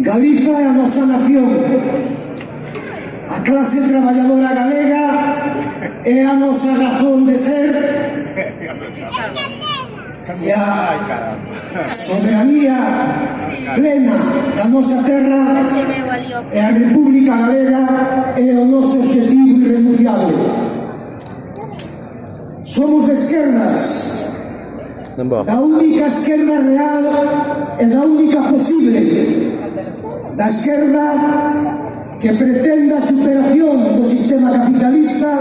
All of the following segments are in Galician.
Galiza é a nosa nación. A clase traballadora galega é a nosa razón de ser e a soberanía plena da nosa terra e a República Galega é o noso objetivo irrenunciable. Somos de esquerdas, da única esquerda real e da única posible da esquerda que pretenda a superación do sistema capitalista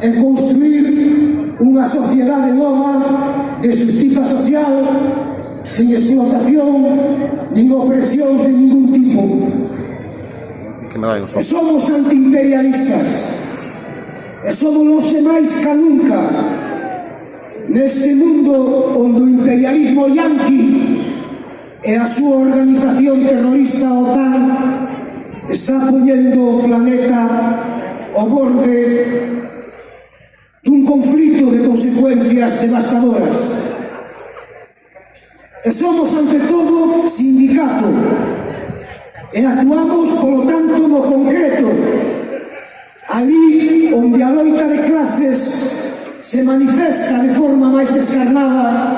e construir unha sociedade nova de justiza social sin explotación nin opresión de ningún tipo. Que me dai somos antiimperialistas. E somos longe máis ca nunca. Neste mundo onde o imperialismo yanqui e a súa organización terrorista OTAN está poñendo o planeta ao borde dun conflito de consecuencias devastadoras. E somos, ante todo, sindicato e actuamos, polo tanto, no concreto, ali onde a loita de clases se manifesta de forma máis descarnada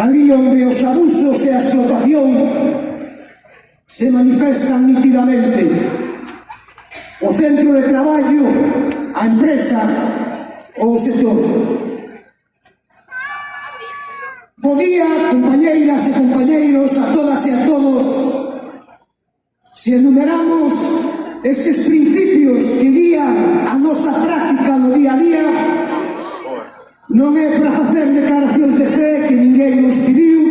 ali onde os abusos e a explotación se manifestan nitidamente. O centro de traballo, a empresa ou o sector. Bo día, compañeiras e compañeiros, a todas e a todos. Se enumeramos estes principios que guían a nosa práctica no día a día, Non é para facer declaracións de fe que ninguén nos pediu,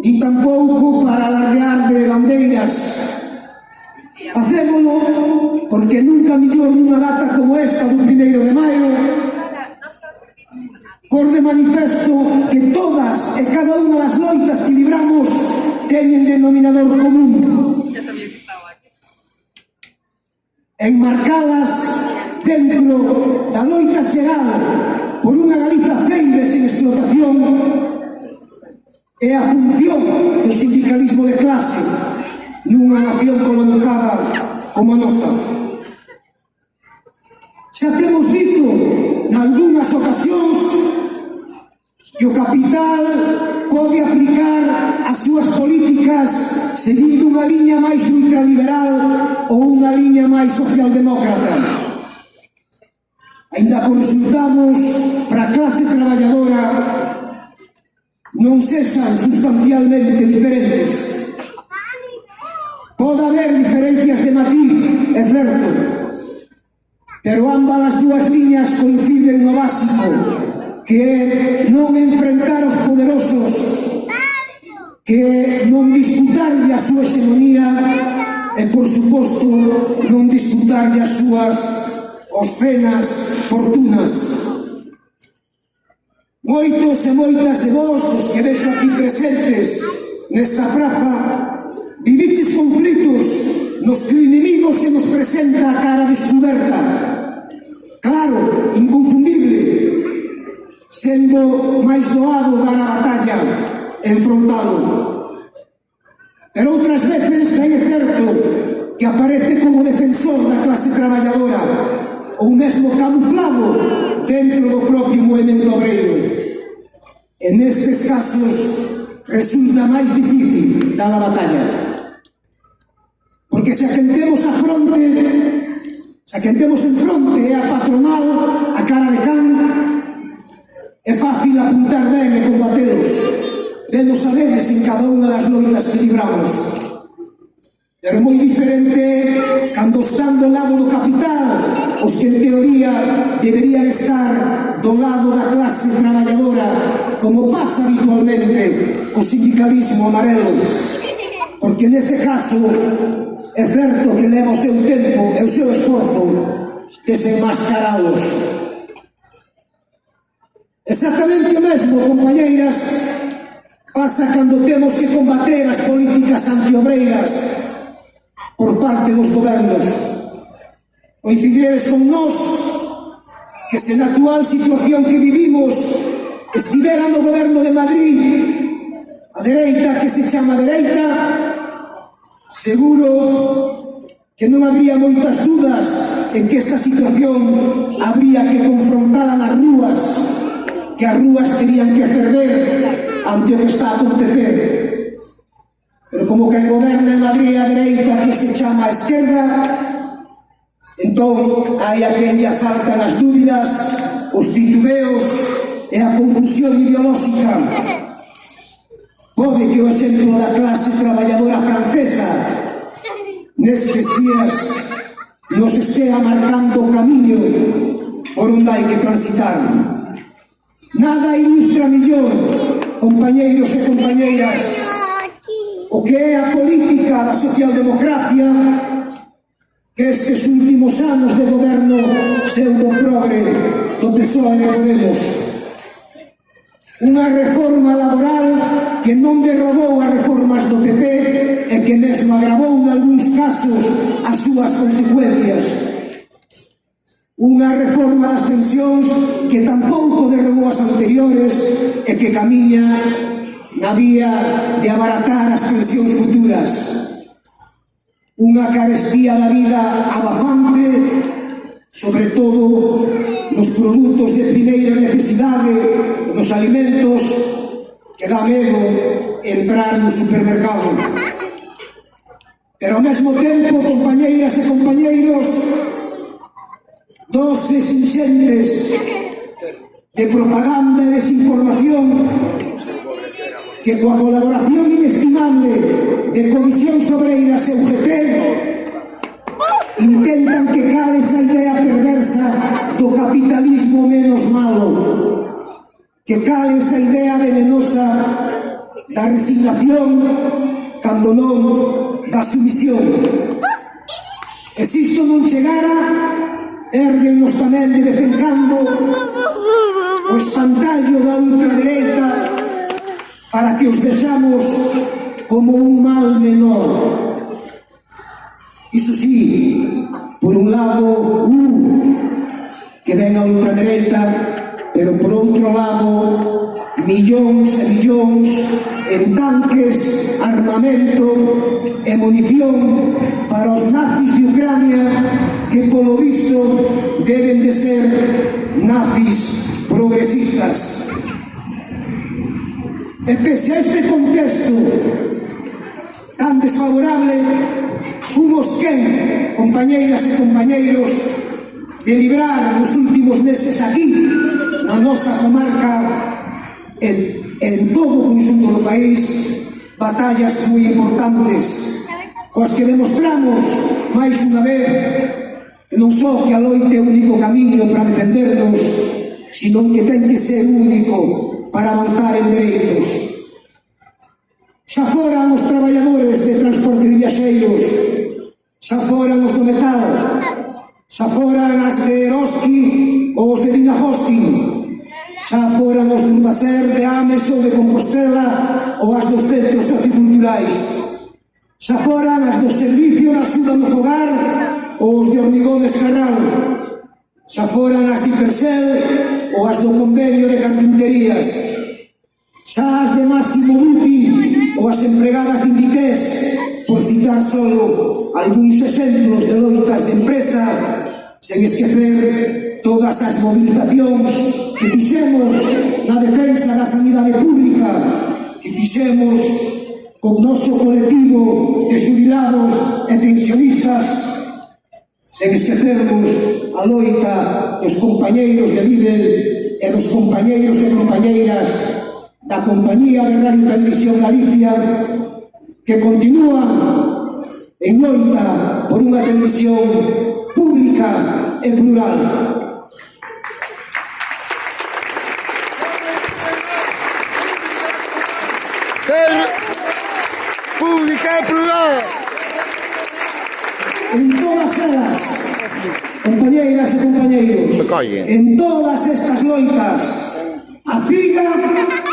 nin tampouco para alardear de bandeiras. Facémolo porque nunca mellor nunha data como esta do primeiro de maio por de manifesto que todas e cada unha das loitas que libramos teñen denominador común. Enmarcadas dentro da loita xeral por unha Galiza ceire sen explotación é a función do sindicalismo de clase nunha nación colonizada como a nosa. Xa temos dito nalgúnas ocasións que o capital pode aplicar as súas políticas seguindo unha liña máis ultraliberal ou unha liña máis socialdemócrata. Ainda consultamos para a clase traballadora non cesan sustancialmente diferentes. Pode haber diferencias de matiz, é certo, pero ambas as dúas liñas coinciden no básico, que é non enfrentar os poderosos, que é non disputarlle a súa hegemonía, e, por suposto, non disputarlle as súas obscenas fortunas. Moitos e moitas de vós, dos que vexo aquí presentes nesta praza, viviches conflitos nos que o inimigo se nos presenta a cara descoberta. Claro, inconfundible, sendo máis doado dar a batalla, enfrontado. Pero outras veces, que é certo, que aparece como defensor da clase traballadora, ou mesmo camuflado dentro do propio movimento obreiro. E nestes casos resulta máis difícil dar a batalla. Porque se agentemos a fronte, se agentemos en fronte e a patronal, a cara de can, é fácil apuntar ben e combatelos. Vendo saberes en cada unha das noitas que libramos Pero é moi diferente cando están do lado do capital os que en teoría deberían estar do lado da clase traballadora como pasa habitualmente co sindicalismo amarelo. Porque nese caso é certo que leva o seu tempo e o seu esforzo desenmascarados. Exactamente o mesmo, compañeiras, pasa cando temos que combater as políticas antiobreiras por parte dos gobernos. Coincidiredes con nós que se na actual situación que vivimos estivera no goberno de Madrid a dereita que se chama dereita, seguro que non habría moitas dudas en que esta situación habría que confrontala nas rúas, que as rúas terían que ferver ante o que está a acontecer. Pero como que goberna en Madrid a dereita que se chama a esquerda, entón hai a quen lle asaltan as dúbidas, os titubeos e a confusión ideolóxica. Pode que o exemplo da clase traballadora francesa nestes días nos estea marcando o camiño por onde hai que transitar. Nada ilustra millor, compañeiros e compañeiras, o que é a política da socialdemocracia que estes últimos anos de goberno pseudo progre do PSOE de Podemos. Unha reforma laboral que non derrogou as reformas do PP e que mesmo agravou en algúns casos as súas consecuencias. Unha reforma das pensións que tampouco derrogou as anteriores e que camiña na vía de abaratar as pensións futuras. Unha carestía da vida abafante, sobre todo nos produtos de primeira necesidade, nos alimentos, que dá medo entrar no supermercado. Pero ao mesmo tempo, compañeiras e compañeiros, doses inxentes de propaganda e desinformación que coa colaboración inestimable de Comisión Sobreiras e UGT intentan que cale esa idea perversa do capitalismo menos malo, que cale esa idea venenosa da resignación, cando non da sumisión. E se isto non chegara, erguenos tamén de vez en cando o espantallo da ultradereita para que os vexamos como un mal menor. Iso sí, por un lado, uh, que ven a ultradereita, pero por outro lado, millóns e millóns en tanques, armamento e munición para os nazis de Ucrania que polo visto deben de ser nazis progresistas. E pese a este contexto tan desfavorable, fomos quen, compañeiras e compañeiros, de librar nos últimos meses aquí, na nosa comarca, en, en todo o conjunto do país, batallas moi importantes, coas que demostramos, máis unha vez, que non só que a loite é o único camiño para defendernos, sino que ten que ser único para avanzar en dereitos. Xa foran os traballadores de transporte de viaxeiros, xa foran os do metal, xa foran as de Eroski ou os de Dinajoski, xa foran os de Baser, de Ames ou de Compostela ou as dos centros socioculturais, xa foran as do Servicio da Suda no Fogar ou os de Hormigón Escarral, xa foran as de Persel ou as do Convenio de Carpinterías, xa as de máximo útil ou as empregadas de Inditex, por citar solo algúns exemplos de loitas de empresa, sen esquecer todas as movilizacións que fixemos na defensa da sanidade pública, que fixemos con noso colectivo de jubilados e pensionistas. Sen esquecermos a loita dos compañeiros de Lidl e dos compañeiros e compañeiras da Compañía de Radio Televisión Galicia que continúa en loita por unha televisión pública e plural. Pública e plural. En todas elas, compañeiras e compañeiros, en todas estas loitas, a FIGA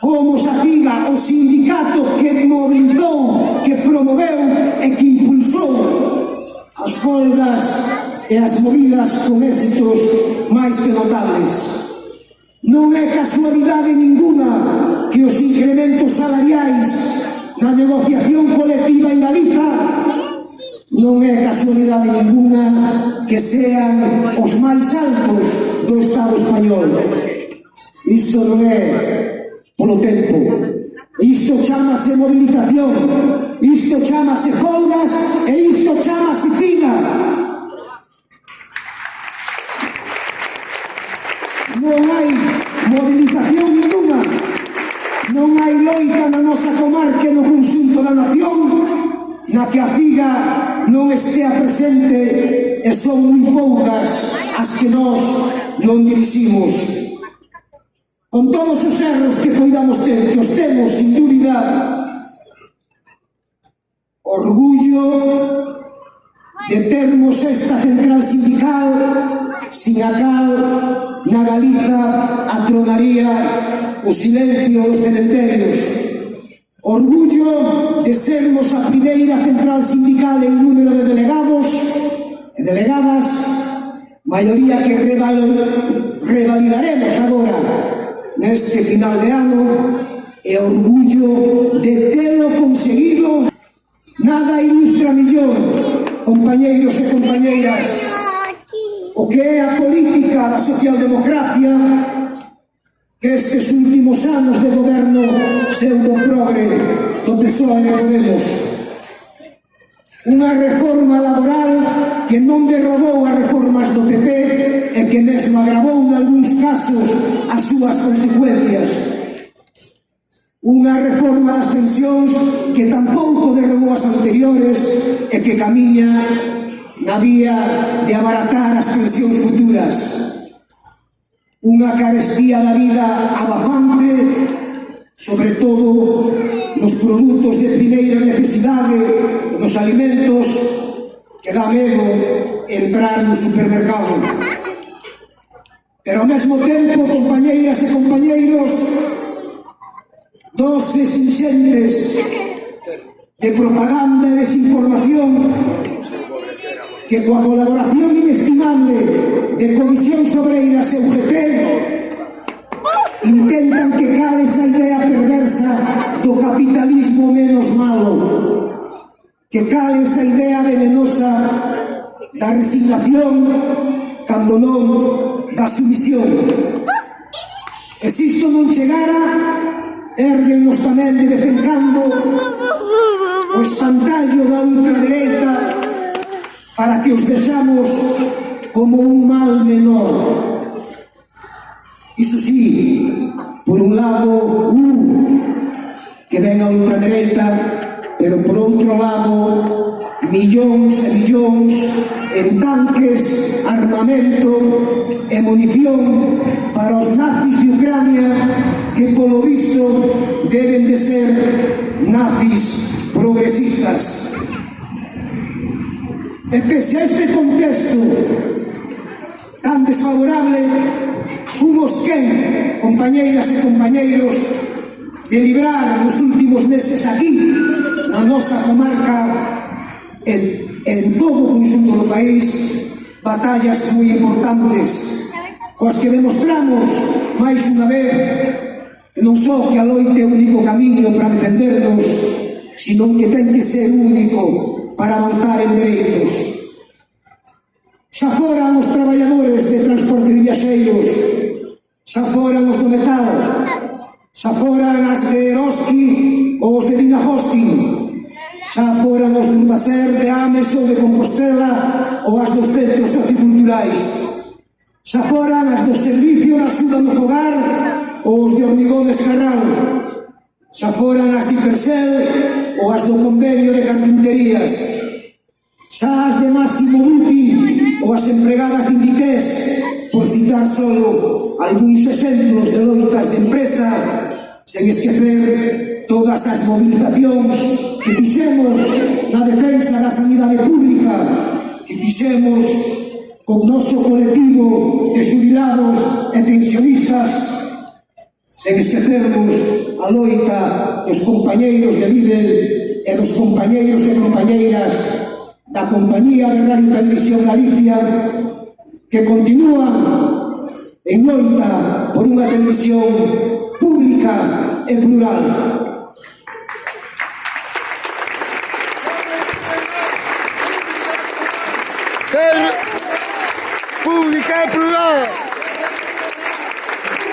Como Sativa, o sindicato que mobilizou, que promoveu e que impulsou as folgas e as movidas con éxitos máis que notables. Non é casualidade ninguna que os incrementos salariais na negociación colectiva en Galiza non é casualidade ninguna que sean os máis altos do Estado español. Isto non é Polo tempo, isto chamase movilización, isto chamase folgas e isto chamase fina. Non hai movilización ninguna, non hai loita na nosa comarca no conxunto da nación na que a figa non estea presente e son moi poucas as que nós non diriximos. Con todos os erros que poidamos ter, que os temos, sin dúbida, orgullo de termos esta central sindical sin a cal na Galiza atronaría o silencio dos cementerios. Orgullo de sermos a primeira central sindical en número de delegados e delegadas, maioría que revalidaremos agora neste final de ano e orgullo de telo conseguido. Nada ilustra millón compañeiros e compañeiras o que é a política da socialdemocracia que estes últimos anos de goberno pseudo-progre do PSOE e Podemos. Unha reforma laboral que non derrogou as reformas do PP e que mesmo agravou en algúns casos as súas consecuencias. Unha reforma das pensións que tampouco derrogou as anteriores e que camiña na vía de abaratar as pensións futuras. Unha carestía da vida abafante sobre todo nos produtos de primeira necesidade nos alimentos que dá medo entrar no supermercado. Pero ao mesmo tempo, compañeiras e compañeiros, doses inxentes de propaganda e desinformación que coa colaboración inestimable de Comisión Sobreiras e UGT intentan que cale esa idea perversa do capitalismo menos malo que cal esa idea venenosa da resignación, cando non da sumisión. E se isto non chegara, erguennos tamén de vez en cando o espantallo da ultradereita para que os deixamos como un mal menor. Iso sí, por un lado, un que ven a ultradereita pero por outro lado millóns e millóns en tanques, armamento e munición para os nazis de Ucrania que polo visto deben de ser nazis progresistas. E pese a este contexto tan desfavorable, fomos quen, compañeiras e compañeiros, de librar nos últimos meses aquí a nosa comarca en, en todo o conjunto do país batallas moi importantes coas que demostramos máis unha vez que non só que a loite é o único camiño para defendernos sino que ten que ser único para avanzar en dereitos. Xa foran os traballadores de transporte de viaxeiros xa foran os do metal xa foran as de Eroski ou os de Dina Hosting xa foran os de Urbaser, de Ames ou de Compostela ou as dos centros socioculturais. Xa foran as do Servicio da Suda no Fogar ou os de Hormigón de Escarral. Xa foran as de Ipersel ou as do Convenio de Carpinterías. Xa as de Máximo Buti ou as empregadas de Inditex, por citar solo algúns exemplos de loitas de empresa, sen esquecer todas as movilizacións que fixemos na defensa da sanidade pública, que fixemos con noso colectivo de jubilados e pensionistas, sen esquecermos a loita dos compañeiros de Lidl e dos compañeiros e compañeiras da Compañía de Radio Televisión Galicia que continúan en loita por unha televisión pública e plural.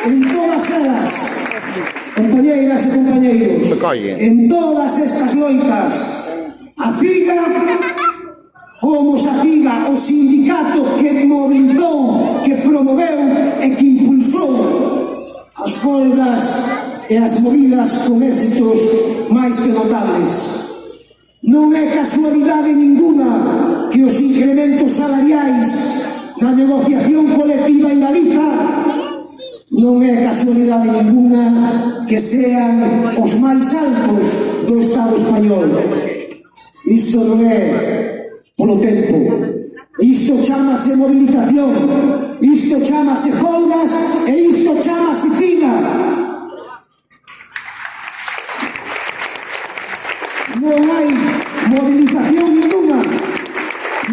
En todas elas, compañeiras e compañeiros, en todas estas loitas, a figa, Fomos a figa, o sindicato que mobilizou, que promoveu e que impulsou as folgas e as movidas con éxitos máis que notables. Non é casualidade ninguna que os incrementos salariais Galiza non é casualidade ninguna que sean os máis altos do Estado español. Isto non é polo tempo. Isto chamase movilización, isto chamase folgas e isto chamase fina. Non hai movilización ninguna,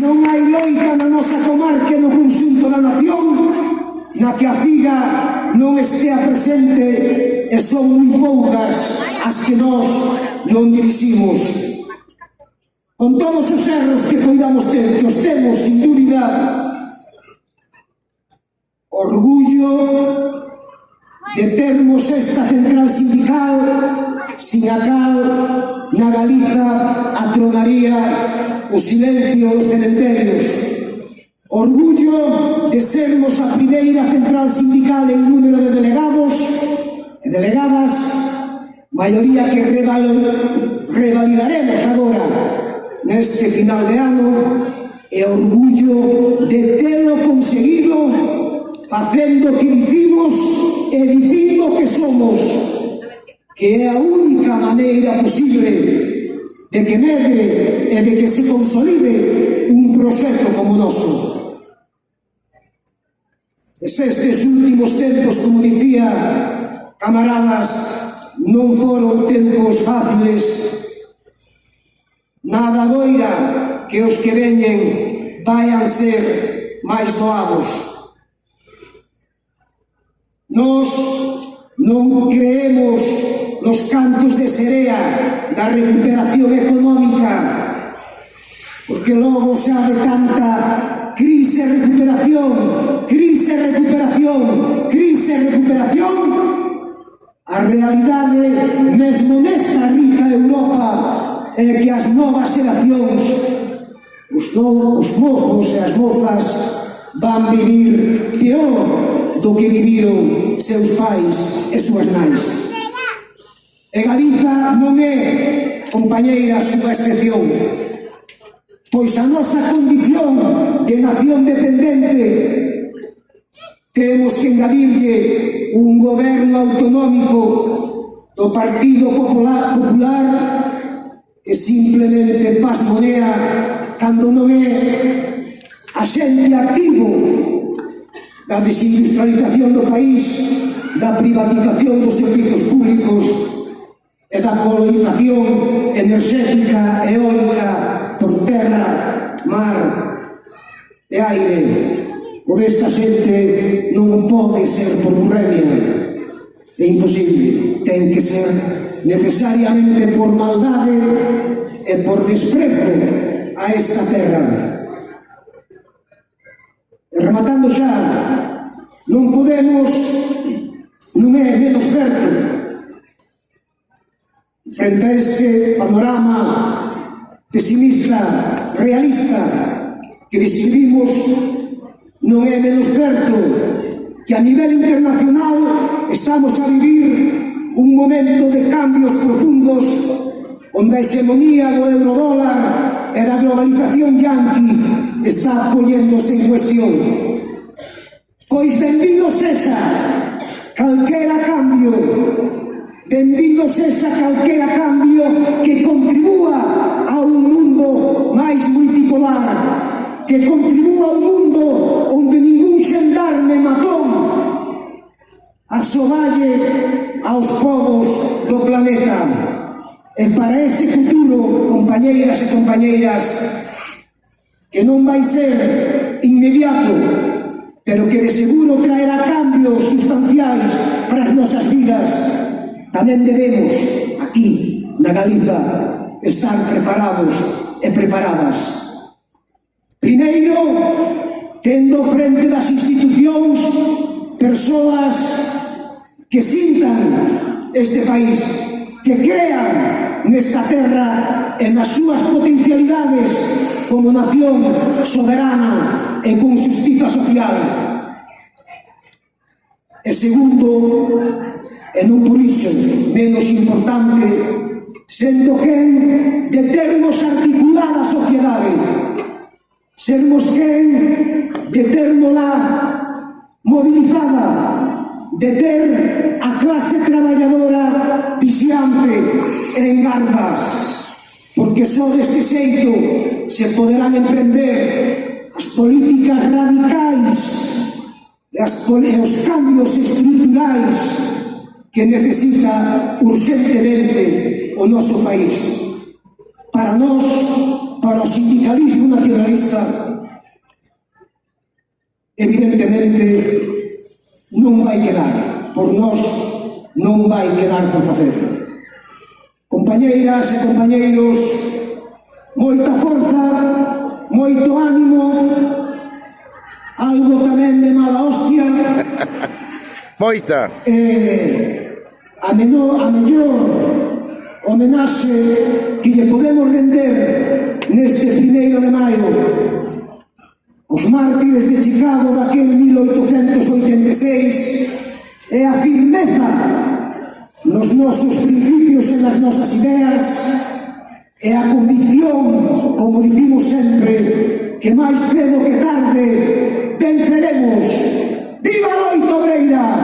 non hai loita na nosa comarca no conxunto da nación na que a figa non estea presente e son moi poucas as que nós non diriximos. Con todos os erros que poidamos ter, que os temos, sin dúbida, orgullo de termos esta central sindical sin a cal na Galiza atronaría o silencio dos cementerios Orgullo de sermos a primeira central sindical en número de delegados e delegadas, maioría que revalor, revalidaremos agora neste final de ano, e orgullo de telo conseguido facendo que dicimos e dicindo que somos, que é a única maneira posible de que medre e de que se consolide un proxecto como o noso. Es estes últimos tempos, como dicía, camaradas, non foron tempos fáciles. Nada doira que os que veñen vayan ser máis doados. Nos non creemos nos cantos de serea da recuperación económica, porque logo xa de tanta crise, recuperación, crise, recuperación, crise, recuperación, a realidade mesmo nesta rica Europa é que as novas xeracións, os, no, os mozos e as mozas van vivir peor do que viviron seus pais e súas nais. E Galiza non é, compañeira, súa excepción. Pois a nosa condición de nación dependente temos que engadirlle un goberno autonómico do Partido Popular, Popular que simplemente pasmonea cando non é a xente activo da desindustrialización do país, da privatización dos servizos públicos e da colonización enerxética, eólica aire o desta xente non pode ser por burremia. É imposible, ten que ser necesariamente por maldade e por desprezo a esta terra. E rematando xa, non podemos, non é menos certo, frente a este panorama pesimista, realista, que describimos non é menos certo que a nivel internacional estamos a vivir un momento de cambios profundos onde a hexemonía do eurodólar e da globalización yanqui está poñéndose en cuestión. Pois bendido sexa calquera cambio, bendido sexa calquera cambio que contribúa a un mundo máis multipolar, que contribúa a un mundo onde ningún xendarme matón asoballe aos povos do planeta. E para ese futuro, compañeiras e compañeiras, que non vai ser inmediato, pero que de seguro traerá cambios sustanciais para as nosas vidas, tamén debemos, aquí, na Galiza, estar preparados e preparadas Primeiro, tendo frente das institucións persoas que sintan este país, que crean nesta terra e nas súas potencialidades como nación soberana e con justiza social. E segundo, e non por iso menos importante, sendo quen de termos articulada a sociedade, sermos quen de termola mobilizada, de ter a clase traballadora vixiante e en garda, porque só deste xeito se poderán emprender as políticas radicais e, as, e os cambios estruturais que necesita urgentemente o noso país. Para nós, para o sindicalismo nacionalista. Evidentemente non vai quedar por nós non vai quedar por facer. Compañeiras e compañeiros moita forza moito ánimo algo tamén de mala hostia. Moita. Eh, a, menor, a mellor homenaxe que lle podemos render neste primeiro de maio os mártires de Chicago daquel 1886 e a firmeza nos nosos principios e nas nosas ideas e a convicción, como dicimos sempre, que máis cedo que tarde venceremos. Viva a!